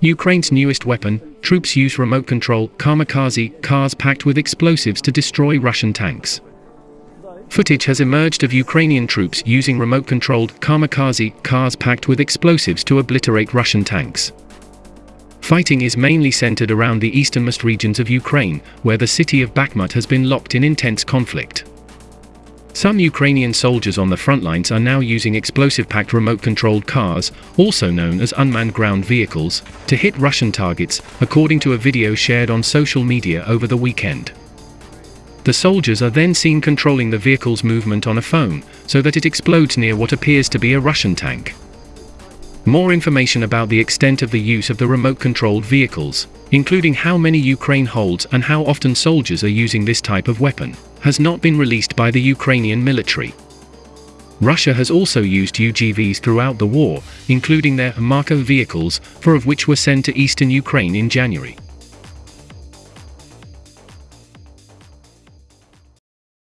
Ukraine's newest weapon, troops use remote control kamikaze cars packed with explosives to destroy Russian tanks. Footage has emerged of Ukrainian troops using remote controlled kamikaze cars packed with explosives to obliterate Russian tanks. Fighting is mainly centered around the easternmost regions of Ukraine, where the city of Bakhmut has been locked in intense conflict. Some Ukrainian soldiers on the front lines are now using explosive-packed remote-controlled cars, also known as unmanned ground vehicles, to hit Russian targets, according to a video shared on social media over the weekend. The soldiers are then seen controlling the vehicle's movement on a phone, so that it explodes near what appears to be a Russian tank. More information about the extent of the use of the remote-controlled vehicles, including how many Ukraine holds and how often soldiers are using this type of weapon, has not been released by the Ukrainian military. Russia has also used UGVs throughout the war, including their Marker vehicles, four of which were sent to eastern Ukraine in January.